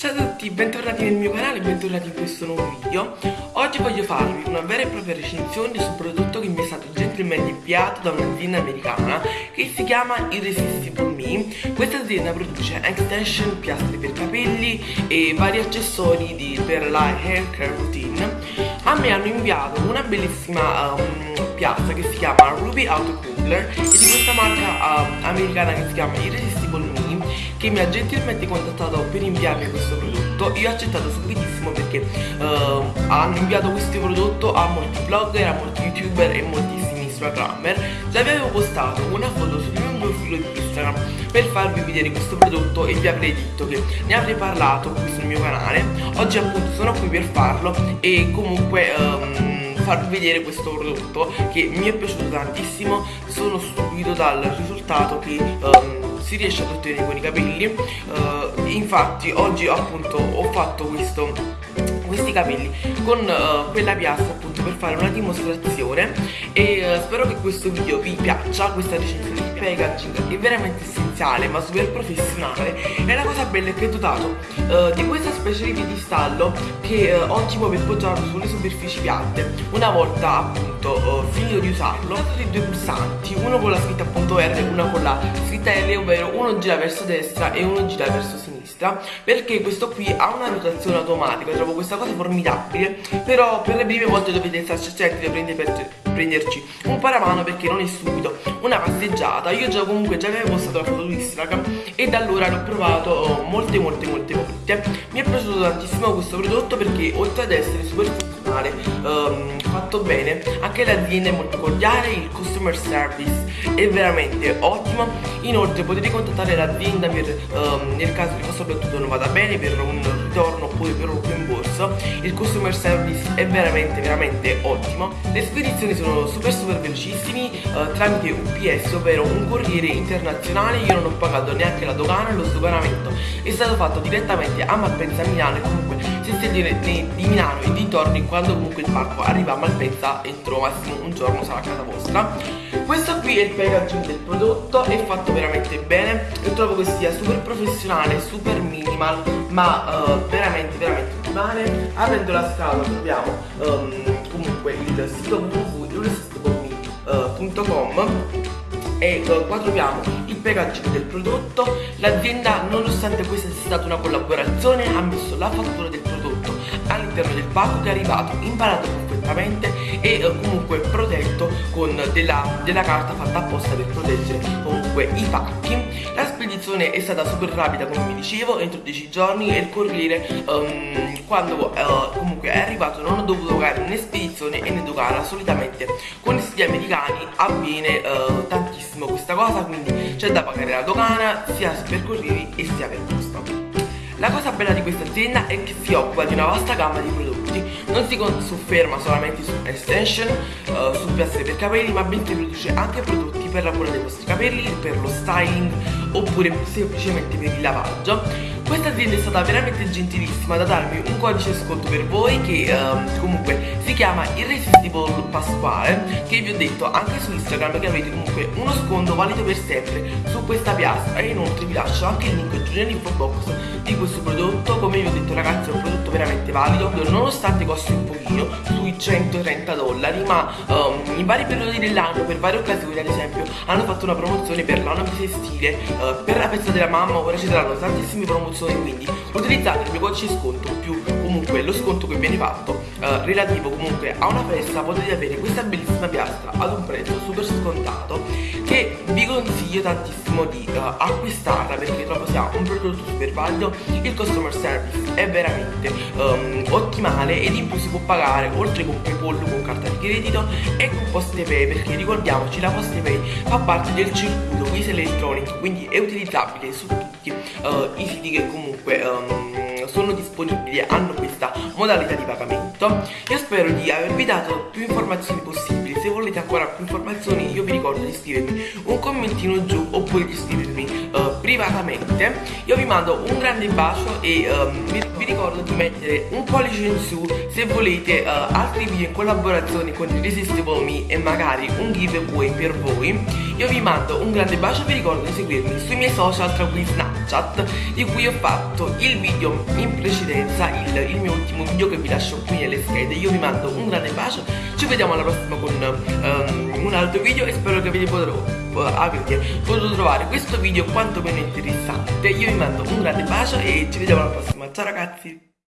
Ciao a tutti, bentornati nel mio canale e bentornati in questo nuovo video. Oggi voglio farvi una vera e propria recensione su un prodotto che mi è stato gentilmente inviato da un'azienda americana che si chiama Irresistible Me. Questa azienda produce extension, piastre per capelli e vari accessori di, per la hair care routine. A me hanno inviato una bellissima um, piastra che si chiama Ruby Auto Cooler e di questa marca uh, americana che si chiama Irresistible Me che mi ha gentilmente contattato per inviarmi questo prodotto. Io ho accettato subitissimo perché uh, hanno inviato questo prodotto a molti blogger, a molti youtuber e moltissimi instagrammer. Già vi avevo postato una foto sul mio profilo di Instagram per farvi vedere questo prodotto e vi avrei detto che ne avrei parlato qui sul mio canale. Oggi appunto sono qui per farlo e comunque um, farvi vedere questo prodotto che mi è piaciuto tantissimo. Sono stupito dal risultato che um, si riesce ad ottenere con i capelli. Uh, infatti oggi appunto ho fatto questo questi capelli con uh, quella piazza appunto per fare una dimostrazione. E uh, spero che questo video vi piaccia questa recensione di packaging è veramente essenziale ma super professionale. E la cosa bella è che è dotato uh, di questa specie di piedistallo che ottimo per poggiarlo sulle superfici piatte una volta appunto finito di usarlo ho dei due pulsanti uno con la scritta appunto R e uno con la scritta L ovvero uno gira verso destra e uno gira verso sinistra perché questo qui ha una rotazione automatica trovo questa cosa formidabile Però per le prime volte dovete starci attenti a prendere, prenderci un paramano perché non è subito una passeggiata. Io già comunque già avevo postato la foto su Instagram e da allora l'ho provato molte molte molte volte. Mi è piaciuto tantissimo questo prodotto perché oltre ad essere super funzionale um, fatto bene anche l'azienda è molto cordiale il customer service è veramente ottimo. Inoltre potete contattare l'azienda per um, nel caso il vostro prodotto non vada bene per un ritorno oppure per un rimborso. Il customer service è veramente veramente ottimo. Le spedizioni sono super super velocissimi uh, tramite UPS ovvero un corriere internazionale. Io non ho pagato neanche la dogana lo sdoganamento è stato fatto direttamente a Malpensa Milano e comunque se siete di Milano e dintorni quando comunque il pacco arriva a Malpensa entro massimo un giorno sarà a casa vostra. Questo qui è il packaging del prodotto è fatto veramente bene. Io trovo che sia super professionale super minimal ma uh, veramente veramente ottimale aprendo la scatola troviamo um, comunque il sito www.irresistibleme.com e uh, qua troviamo il packaging del prodotto. L'azienda nonostante questa sia stata una collaborazione ha messo la fattura del prodotto all'interno del pacco che è arrivato imparato perfettamente e uh, comunque protetto con della, della carta fatta apposta per proteggere comunque i pacchi. La spedizione è stata super rapida come vi dicevo entro 10 giorni e il corriere um, quando uh, comunque è arrivato non ho dovuto pagare né spedizione né dogana solitamente con i siti americani avviene uh, tantissimo questa cosa quindi c'è da pagare la dogana sia per corrieri e sia per posta la cosa bella di questa azienda è che si occupa di una vasta gamma di prodotti, non si sofferma solamente su extension, uh, su piastre per capelli, ma bensì produce anche prodotti per la cura dei vostri capelli, per lo styling oppure semplicemente per il lavaggio. Questa azienda è stata veramente gentilissima da darmi un codice sconto per voi che uh, comunque si chiama Irresistible Pasquale che vi ho detto anche su Instagram che avete comunque uno sconto valido per sempre su questa piastra. E inoltre vi lascio anche il link giù nell'info box di questo prodotto. Come vi ho detto ragazzi è un prodotto veramente valido. Nonostante costi un pochino sui 130 dollari ma um, in vari periodi dell'anno per varie occasioni ad esempio hanno fatto una promozione per l'anno bisestile uh, per la festa della mamma ora ci saranno tantissime promozioni promozione quindi utilizzate il mio codice sconto più comunque lo sconto che viene fatto eh, relativo comunque a una festa potete avere questa bellissima piastra ad un prezzo super scontato che vi consiglio tantissimo di uh, acquistarla perché trovo sia un prodotto super valido il customer service è veramente um, ottimale ed in più si può pagare oltre con Paypal con carta di credito e con PostePay perché ricordiamoci la PostePay fa parte del circuito Visa Electronic quindi è utilizzabile su tutti uh, i siti che comunque um, sono disponibili hanno questa modalità di pagamento. Io spero di avervi dato più informazioni possibili. Se volete ancora più informazioni io vi ricordo di iscrivervi un commentino giù oppure di iscrivervi uh, privatamente io vi mando un grande bacio e um, vi, vi, ricordo di mettere un pollice in su se volete uh, altri video in collaborazione con Irresistible Me e magari un giveaway per voi. Io vi mando un grande bacio e vi ricordo di seguirmi sui miei social tra cui Snapchat di cui ho fatto il video in precedenza il, il mio ultimo video che vi lascio qui nelle schede. Io vi mando un grande bacio ci vediamo alla prossima con un altro video e spero che vi potrò potuto trovare questo video quantomeno interessante. Io vi mando un grande bacio e ci vediamo alla prossima. Ciao ragazzi